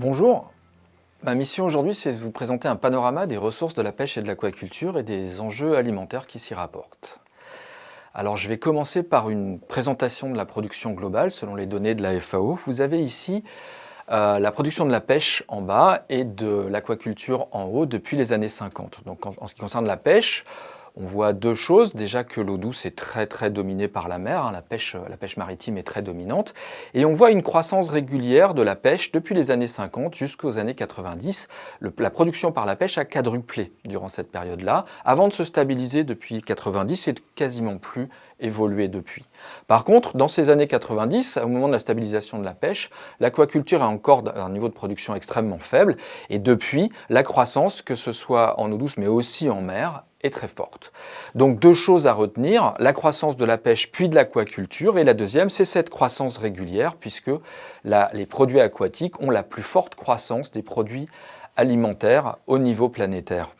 Bonjour, ma mission aujourd'hui c'est de vous présenter un panorama des ressources de la pêche et de l'aquaculture et des enjeux alimentaires qui s'y rapportent. Alors je vais commencer par une présentation de la production globale selon les données de la FAO. Vous avez ici euh, la production de la pêche en bas et de l'aquaculture en haut depuis les années 50. Donc en ce qui concerne la pêche, on voit deux choses. Déjà que l'eau douce est très très dominée par la mer, hein. la, pêche, la pêche maritime est très dominante. Et on voit une croissance régulière de la pêche depuis les années 50 jusqu'aux années 90. la production par la pêche a quadruplé durant cette période-là, avant de se stabiliser depuis 90 et de quasiment plus évolué depuis. Par contre, dans ces années 90, au moment de la stabilisation de la pêche, l'aquaculture a encore un niveau de production extrêmement faible et depuis, la croissance, que ce soit en eau douce mais aussi en mer, est très forte. Donc deux choses à retenir, la croissance de la pêche puis de l'aquaculture et la deuxième c'est cette croissance régulière puisque les produits aquatiques ont la plus forte croissance des produits alimentaires au niveau planétaire.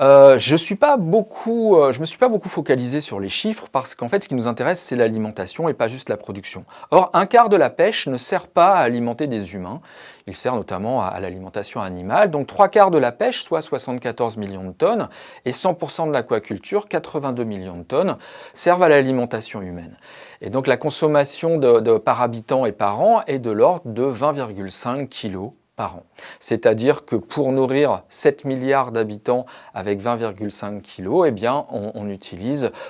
Euh, je ne euh, me suis pas beaucoup focalisé sur les chiffres parce qu'en fait, ce qui nous intéresse, c'est l'alimentation et pas juste la production. Or, un quart de la pêche ne sert pas à alimenter des humains. Il sert notamment à, l'alimentation animale. Donc, trois quarts de la pêche, soit 74 millions de tonnes, et 100% de l'aquaculture, 82 millions de tonnes, servent à l'alimentation humaine. Et donc, la consommation par habitant et par an est de l'ordre de 20,5 c'est-à-dire que pour nourrir 7 milliards d'habitants avec 20,5 kg, eh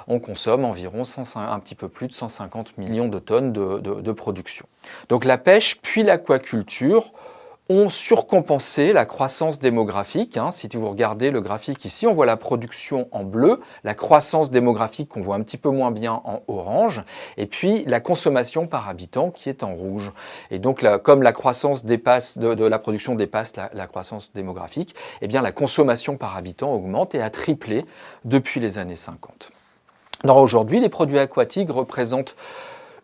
on consomme environ un petit peu plus de 150 millions de tonnes de production. Donc la pêche puis l'aquaculture ont surcompensé la croissance démographique. Hein. Si vous regardez le graphique ici, on voit la production en bleu, la croissance démographique qu'on voit un petit peu moins bien en orange, et puis la consommation par habitant qui est en rouge. Et donc, comme la croissance dépasse, de, la production dépasse la, la, croissance démographique, eh bien la consommation par habitant augmente et a triplé depuis les années 50. Alors aujourd'hui, les produits aquatiques représentent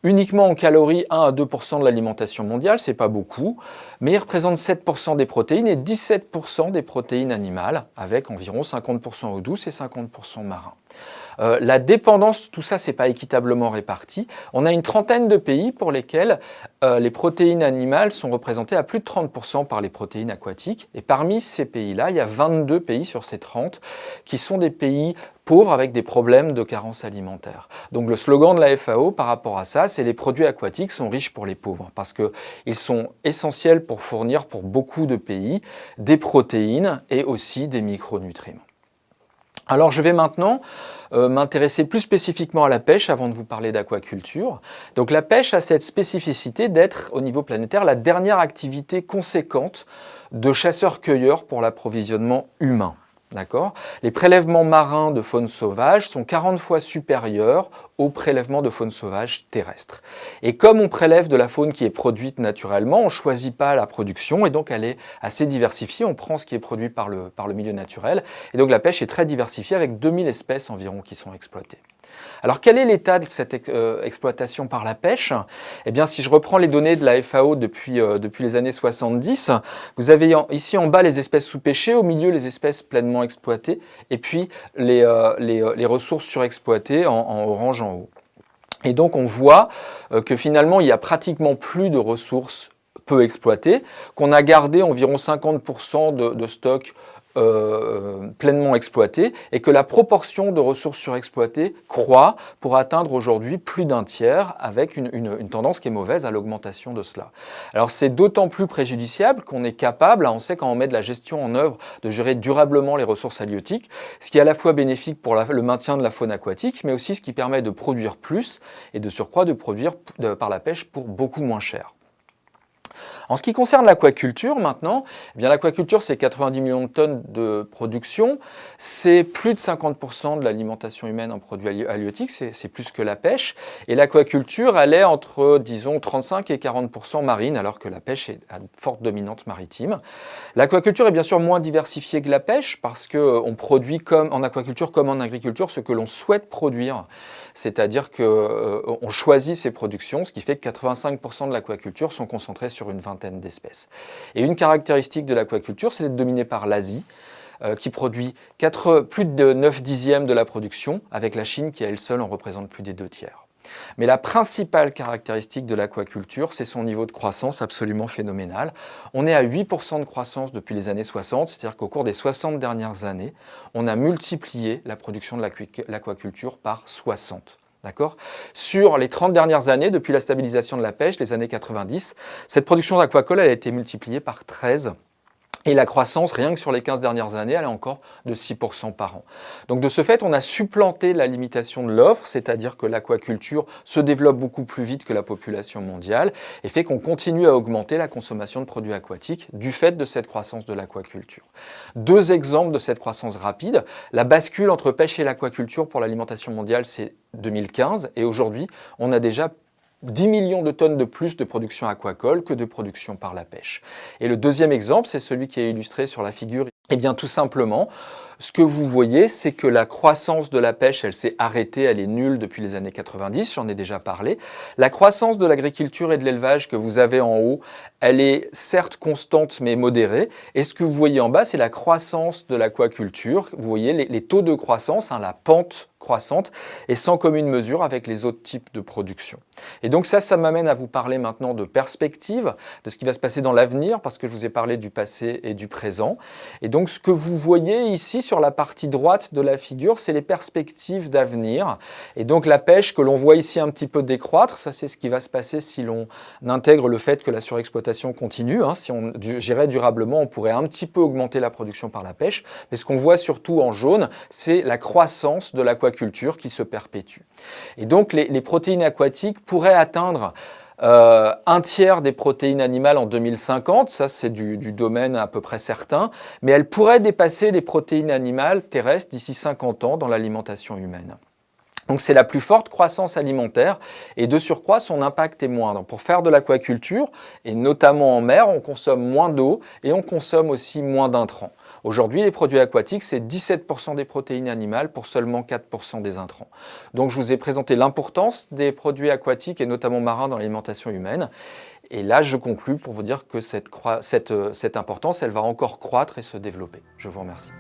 uniquement en calories 1 à 2% de l'alimentation mondiale, c'est pas beaucoup, mais ils représentent 7% des protéines et 17% des protéines animales, avec environ 50 eau douce et 50% marin. Euh, la dépendance, tout ça, c'est pas équitablement réparti. On a une trentaine de pays pour lesquels euh, les protéines animales sont représentées à plus de 30% par les protéines aquatiques. Et parmi ces pays-là, il y a 22 pays sur ces 30 qui sont des pays pauvres avec des problèmes de carence alimentaire. Donc le slogan de la FAO par rapport à ça, c'est les produits aquatiques sont riches pour les pauvres parce qu'ils sont essentiels pour fournir pour beaucoup de pays des protéines et aussi des micronutriments. Alors je vais maintenant euh, m'intéresser plus spécifiquement à la pêche avant de vous parler d'aquaculture. Donc la pêche a cette spécificité d'être au niveau planétaire la dernière activité conséquente de chasseurs-cueilleurs pour l'approvisionnement humain. Les prélèvements marins de faune sauvage sont 40 fois supérieurs aux prélèvements de faune sauvage terrestre. Et comme on prélève de la faune qui est produite naturellement, on ne choisit pas la production et donc elle est assez diversifiée. On prend ce qui est produit par le, par le milieu naturel. Et donc la pêche est très diversifiée avec 2000 espèces environ qui sont exploitées. Alors quel est l'état de cette euh, exploitation par la pêche? Eh bien si je reprends les données de la FAO depuis, euh, depuis les années 70, vous avez ici en bas les espèces sous-pêchées, au milieu les espèces pleinement exploitées et puis les, euh, les, ressources surexploitées en, en, orange en haut. Et donc on voit que finalement il y a pratiquement plus de ressources peu exploitées, qu'on a gardé environ 50% de, de stocks euh, pleinement exploité et que la proportion de ressources surexploitées croît pour atteindre aujourd'hui plus d'un tiers avec une, une, tendance qui est mauvaise à l'augmentation de cela. Alors c'est d'autant plus préjudiciable qu'on est capable, on sait quand on met de la gestion en œuvre, de gérer durablement les ressources halieutiques, ce qui est à la fois bénéfique pour le maintien de la faune aquatique, mais aussi ce qui permet de produire plus et de surcroît de produire par la pêche pour beaucoup moins cher. En ce qui concerne l'aquaculture maintenant, eh l'aquaculture c'est 90 millions de tonnes de production, c'est plus de 50% de l'alimentation humaine en produits halieutiques, c'est plus que la pêche. Et l'aquaculture elle est entre disons 35 et 40% marine alors que la pêche est à forte dominante maritime. L'aquaculture est bien sûr moins diversifiée que la pêche parce qu'on produit comme en aquaculture comme en agriculture ce que l'on souhaite produire. C'est-à-dire qu'on euh, choisit ses productions, ce qui fait que 85% de l'aquaculture sont concentrés sur une vingtaine d'espèces. Et une caractéristique de l'aquaculture, c'est d'être dominé par l'Asie, euh, qui produit plus de 9 dixièmes de la production, avec la Chine qui, elle seule, en représente plus des deux tiers. Mais la principale caractéristique de l'aquaculture, c'est son niveau de croissance absolument phénoménal. On est à 8% de croissance depuis les années 60, c'est-à-dire qu'au cours des 60 dernières années, on a multiplié la production de l'aquaculture par 60. Sur les 30 dernières années, depuis la stabilisation de la pêche, les années 90, cette production d'aquacole a été multipliée par 13 et la croissance, rien que sur les 15 dernières années, elle est encore de 6% par an. Donc de ce fait, on a supplanté la limitation de l'offre, c'est-à-dire que l'aquaculture se développe beaucoup plus vite que la population mondiale et fait qu'on continue à augmenter la consommation de produits aquatiques du fait de cette croissance de l'aquaculture. Deux exemples de cette croissance rapide. La bascule entre pêche et l'aquaculture pour l'alimentation mondiale, c'est 2015 et aujourd'hui, on a déjà 10 millions de tonnes de plus de production aquacole que de production par la pêche. Et le deuxième exemple, c'est celui qui est illustré sur la figure. Eh bien tout simplement, ce que vous voyez, c'est que la croissance de la pêche, elle s'est arrêtée, elle est nulle depuis les années 90, j'en ai déjà parlé. La croissance de l'agriculture et de l'élevage que vous avez en haut, elle est certes constante mais modérée. Et ce que vous voyez en bas, c'est la croissance de l'aquaculture. Vous voyez les, taux de croissance, hein, la pente et sans commune mesure avec les autres types de production. Et donc ça, ça m'amène à vous parler maintenant de perspective, de ce qui va se passer dans l'avenir, parce que je vous ai parlé du passé et du présent. Et donc ce que vous voyez ici sur la partie droite de la figure, c'est les perspectives d'avenir. Et donc la pêche que l'on voit ici un petit peu décroître, ça c'est ce qui va se passer si l'on intègre le fait que la surexploitation continue. Hein. Si on gérait durablement, on pourrait un petit peu augmenter la production par la pêche. Mais ce qu'on voit surtout en jaune, c'est la croissance de l'aquaculture culture qui se perpétue. Et donc les, protéines aquatiques pourraient atteindre euh, un tiers des protéines animales en 2050, ça c'est du, du, domaine à peu près certain, mais elles pourraient dépasser les protéines animales terrestres d'ici 50 ans dans l'alimentation humaine. Donc c'est la plus forte croissance alimentaire et de surcroît son impact est moindre. Pour faire de l'aquaculture, et notamment en mer, on consomme moins d'eau et on consomme aussi moins d'intrants. Aujourd'hui, les produits aquatiques, c'est 17% des protéines animales pour seulement 4% des intrants. Donc je vous ai présenté l'importance des produits aquatiques et notamment marins dans l'alimentation humaine. Et là, je conclus pour vous dire que cette, cette, cette importance, elle va encore croître et se développer. Je vous remercie.